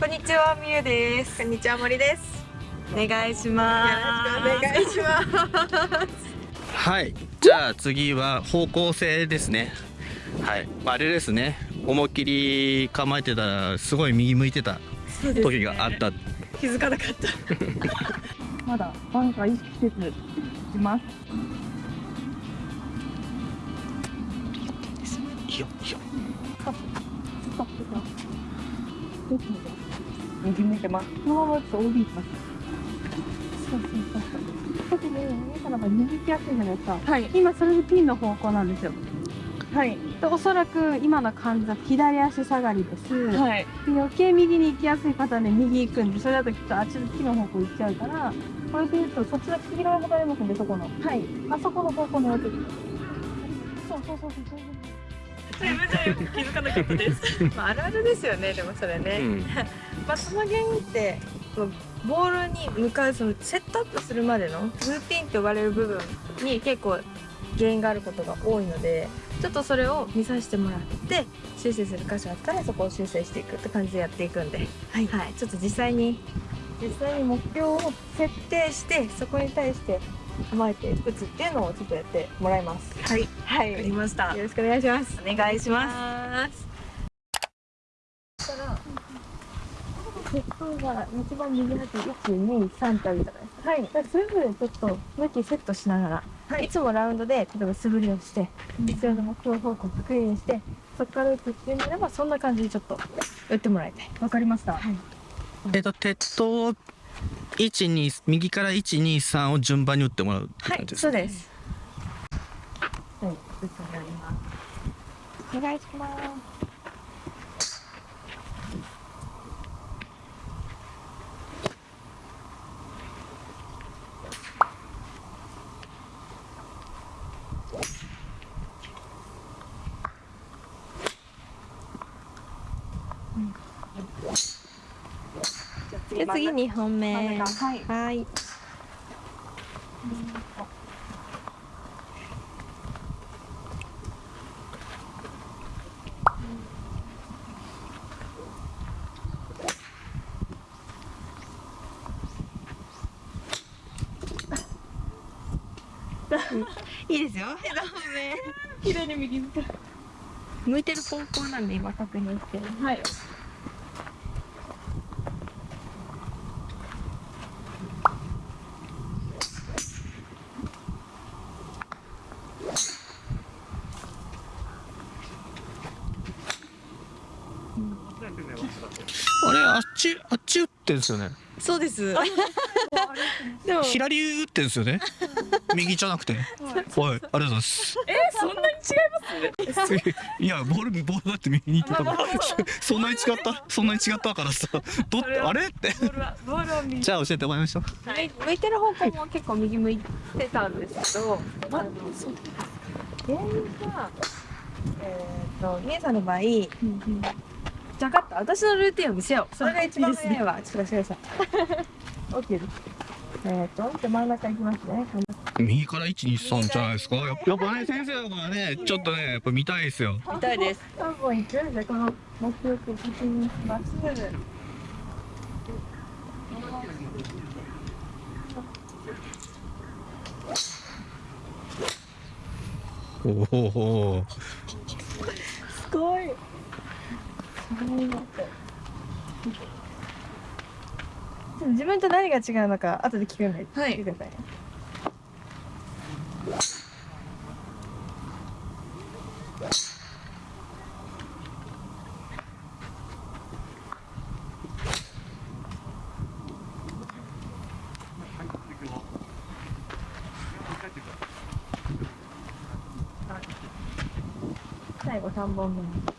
こんにちはみゆです。こんにちは森です。お願いします。よろしくお願いします。はい。じゃあ次は方向性ですね。はい。あれですね。思いっきり構えてたらすごい右向いてた時があった、気づかなかった。まだバンカー意識せずいます。いいよいいよストップ。ストップ右向いてます。このままちょっと OB いきます。そうそうそうそう。右行きやすいじゃないですか。はい。今それでピンの方向なんですよ。はい。でおそらく今の感じだと左足下がりです、はい。で余計右に行きやすい方はね右行くんでそれだときっとあっちの木の方向行っちゃうからこれで言うとそっちの黄色いボタンありますんでそこの。はい。あそこの方向に置いてくるそうそうそうそうそうすいません気づかなかったです。まああるあるですよねでもそれね、うん。まあその原因ってこうボールに向かうそのセットアップするまでのルーティンと呼ばれる部分に結構原因があることが多いのでちょっとそれを見させてもらって修正する箇所あったらそこを修正していくって感じでやっていくんで、はい。ちょっと実際に実際に目標を設定してそこに対して構えて打つっていうのをちょっとやってもらいます。はい、はい、わかりましたよろしくお願いします。お願いしますす。そしたら、鉄塔が一番右端1、2、3ってあるじゃないですか。はい。それぞれちょっと向きセットしながら、はいい、つもラウンドで例えば素振りをして、必要な目標方向を確認して、そこから打つっていうのであればそんな感じでちょっと打ってもらいたい。わかりましたはい。えっと鉄塔12右から123を順番に打ってもらうってはい、感じですねそうです。はい、打つになります。お願いします。じゃあ次2本目。はいはい。いいですよ。左に右向いてる方向なんで今確認して。はいちあっち打ってんですよね。そうです。でも左打ってんですよね。右じゃなくて。はい。ありがとうございます。えそんなに違います？いやボールボールだって右に行ってたからそんなに違った？そんなに違ったからさ。どっあれ？って。ボールはボールは右。じゃあ教えてもらいましょう。はい、向いてる方向も結構右向いてたんですけど、まあ、原因が、えっ、と、みえさんの場合、じゃかった、私のルーティンを見せよう。それが一番早いわ。ちょっと待ってください。OK です。えっ、と、じゃあ真ん中行きますね。右から123じゃないですかやっぱね先生だからねちょっとねやっぱ見たいですよ見たいです。3本行く。じゃあこの目標ます。おおすごい。自分と何が違うのか後で聞くんで、はい、聞いてくださいね。最後3本目。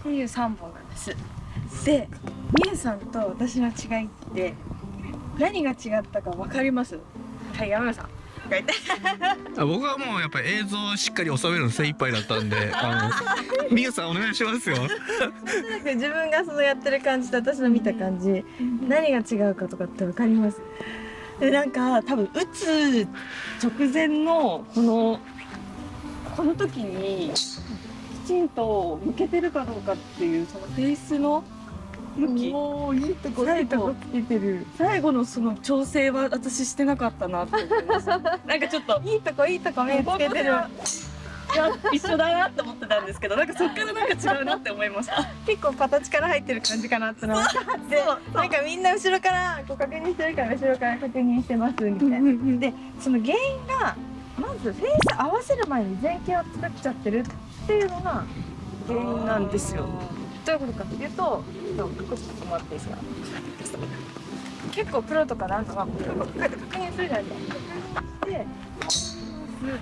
っていう3本なんです。で、みゆさんと私の違いって何が違ったか分かります？はい、山村さん。僕はもうやっぱり映像をしっかり収めるの精一杯だったんで あのみゆさんお願いしますよ。自分がそのやってる感じと私の見た感じ何が違うかとかって分かります？でなんか多分打つ直前のこのこの時にきちんと向けてるかどうかっていうそのフェイスの向き。おおいいとこい最後いとこつけてる。最後のその調整は私してなかったなって思います。なんかちょっといいとこいいとこ目つけてる。いや一緒だなって思ってたんですけどなんかそっからなんか違うなって思いました。結構形から入ってる感じかなってのがでなんかみんな後ろからこう確認してるから後ろから確認してますみたいな。でその原因がまずフェイス合わせる前に前傾を作っちゃってるっていうのが原因なんですよ。どういうことかっていうとちょっとこっていいですか？結構プロとかなんかはこうやって確認するじゃないですか。で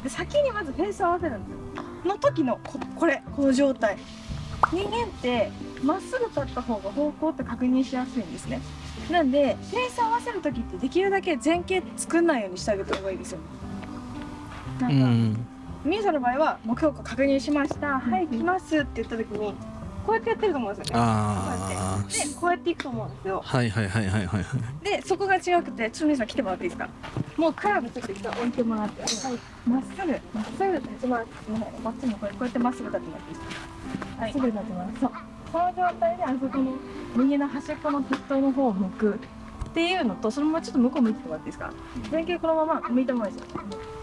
で先にまずフェイス合わせるんですよの時のここれこの状態。人間ってまっすぐ立った方が方向って確認しやすいんですね。なんでフェイス合わせる時ってできるだけ前傾作んないようにしてあげた方がいいですよなうんか、ん。みゆさんの場合は目標を確認しました、はい来ますって言った時にこうやってやってると思うんですよね。あでこうやっていくと思うんですよ。あはいはいはいはいはい。でそこが違くてちょっと皆さん来てもらっていいですか？もうクラブちょっと置いてもらってはい。まっすぐまっすぐ立ちます。まっちもこれこうやってまっすぐ立ってもらっていいですか？はい。すぐ立ちます。そう。この状態であそこの右の端っこの鉄塔の方を向くっていうのとそのままちょっと向こう向いてもらっていいですか？前傾このまま向いたままですよ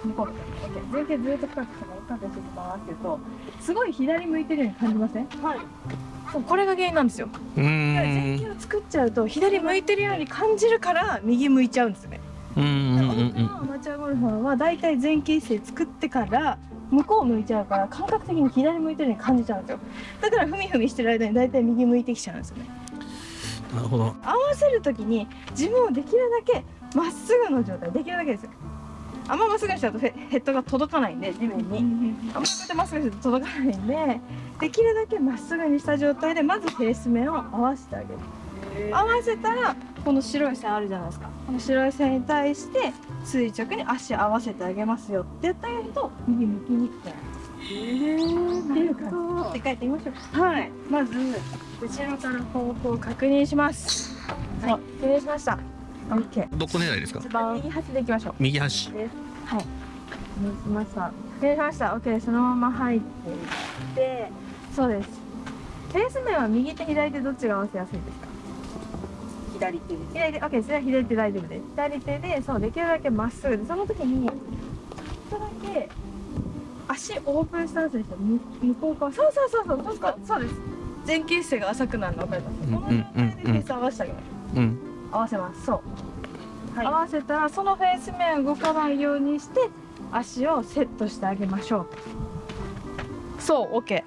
向こう向いて前傾ずっと深くしてもらってしてもらってるとすごい左向いてるように感じません？はい。そうこれが原因なんですよ。う前傾を作っちゃうと左向いてるように感じるから右向いちゃうんですよね。うんうんうん多くのアマチュアゴルファーは大体前傾姿勢作ってから向こう向いちゃうから感覚的に左向いてるように感じちゃうんですよ。だからふみふみしてる間に大体右向いてきちゃうんですよね。うんなるほど。合わせる時に自分をできるだけまっすぐの状態できるだけですよ。あんままっすぐにしちゃうとヘヘッドが届かないんで地面に。あんまこうやってまっすぐにすると届かないんでできるだけまっすぐにした状態でまずフェース面を合わせてあげる。合わせたらこの白い線あるじゃないですか。この白い線に対して垂直に足合わせてあげますよってやってあげると右向きにくくなるっていう感じで書いてみましょう。はい。まず後ろから方向を確認します。はい失礼しました。OK どこ狙いですか？一番右端でいきましょう。右端。はい。お願い。しました失礼しました。OK そのまま入っていって。そうです。フェース面は右手左手どっちが合わせやすいですか？左手です。左手。OK それは左手大丈夫です。左手でそうできるだけまっすぐでその時にちょっとだけ足オープンスタンスにして向向こう側。そうそうそうそう。そうそうそうです。前傾姿勢が浅くなるの分かります？うんこの状態でフェース合わせてあげましょううん合わせます。そう、はい。合わせたらそのフェース面動かないようにして足をセットしてあげましょう。そう OK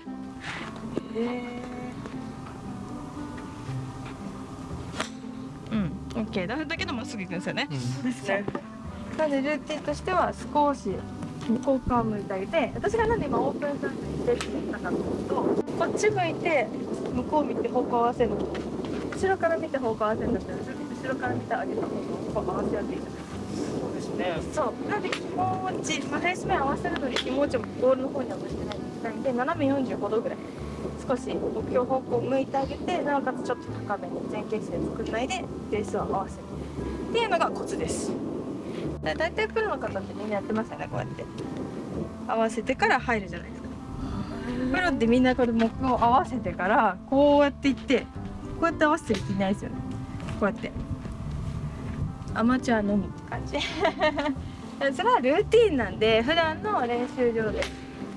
うん OK だだけどまっすぐ行くんですよね。ですね。なんでルーティンとしては少し向こう側向いてあげて私がなんで今オープンスタンスにしてって言ったかというとこっち向いて向こう見て方向合わせるの後ろから見て方向合わせるんだったら後ろから見てあげた方が方向合わせやすいじゃないそうですねそうなんで気持ち、まあ、フェイス面合わせるのに気持ちをボールの方には向いてないみたいで斜め45度ぐらい少し目標方向を向いてあげてなおかつちょっと高めに前傾姿勢作らないでベースを合わせるっていうのがコツです。だ大体プロの方ってみんなやってますよねこうやって。合わせてから入るじゃないですか。プロってみんなこれ目標を合わせてからこうやっていってこうやって合わせてる人いないですよね。こうやって。アマチュアのみって感じ。それはルーティンなんで普段の練習場で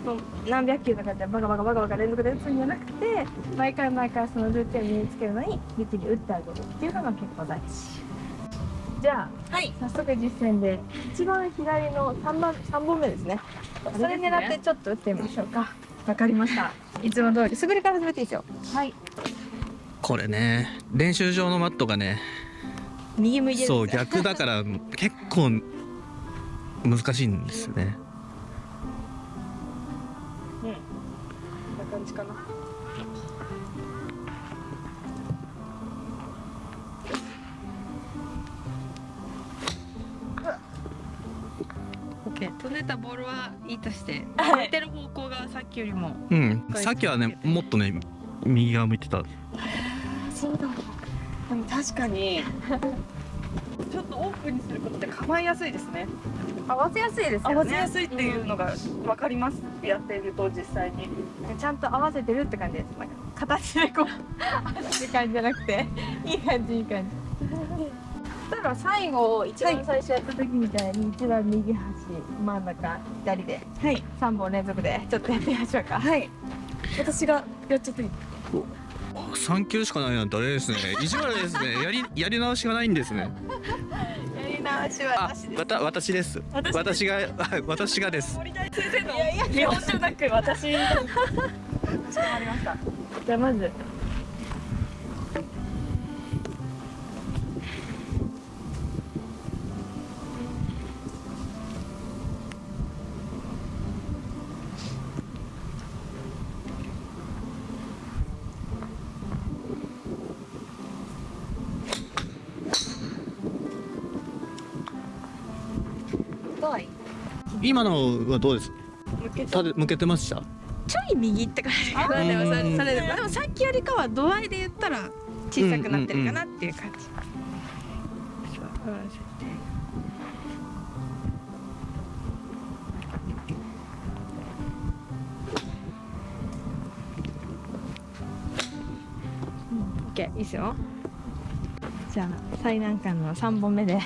もう何百球とかってバカバカバカバカ連続で打つんじゃなくて毎回毎回そのルーティンを身につけるのにルーティンに打ってあげるっていうのが結構大事じゃあはい。早速実践で一番左の3番三本目ですね。それ狙ってちょっと打ってみましょうか。わかりました。いつも通り。すぐりから始めていいですよ。はい。これね練習場のマットがね右向いてるそう逆だから結構難しいんですよね。こんな感じかな。で飛んでたボールはいいとしてはい。向いてる方向がさっきよりもうん。さっきはねもっとね右側向いてた。そうだ。でも確かにちょっとオープンにすることで構えやすいですね。合わせやすいですよね。合わせやすいっていうのが分かります。やっていると実際に。ちゃんと合わせてるって感じです。なんか形でこう。合わせる感じじゃなくていい感じいい感じ例えば最後一番最初やった時みたいに一番右端真ん中左ではい。3本連続でちょっとやってみましょうか。はい。私がやっちゃっていい。あ三球しかないなんてあれですね。意地悪ですね。やり やり直しがないんですね。やり直しはあなしです。わた私です。私私がはい 私がです。森大先生の見本じゃなく私に。かしこまりました。じゃあまず太い。今のはどうです？向けた向けてました？ちょい右って感じ。かなでもそれでもでもさっきよりかは度合いで言ったら小さくなってるかなっていう感じ、そう合わせて。うん。OK いいですよ。じゃあ最難関の3本目で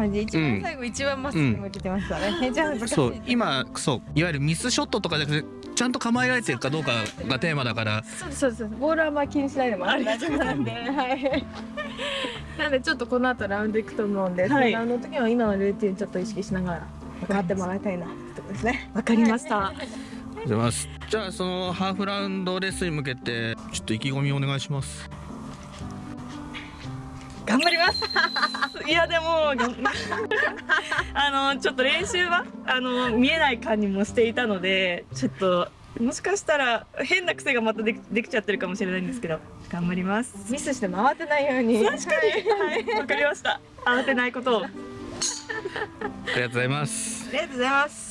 感じ。一番最後、一番まっすぐ向けてましたね、めちゃ難しいそう今そういわゆるミスショットとかじゃなくてちゃんと構えられてるかどうかがテーマだから。そうですそうです。ボールはあんま気にしないでも大丈夫なんで。は いなんでちょっとこの後ラウンド行くと思うんで、はい。ラウンドの時は今のルーティンちょっと意識しながら頑張ってもらいたいなってことですね。わかりました。じゃあそのハーフラウンドレースに向けてちょっと意気込みお願いします頑張ります。いやでも あのちょっと練習はあの見えない感じもしていたのでちょっともしかしたら変な癖がまたできできちゃってるかもしれないんですけど頑張ります。ミスして回ってないように。確かに。はい。わかりました。慌てないことを。ありがとうございます。ありがとうございます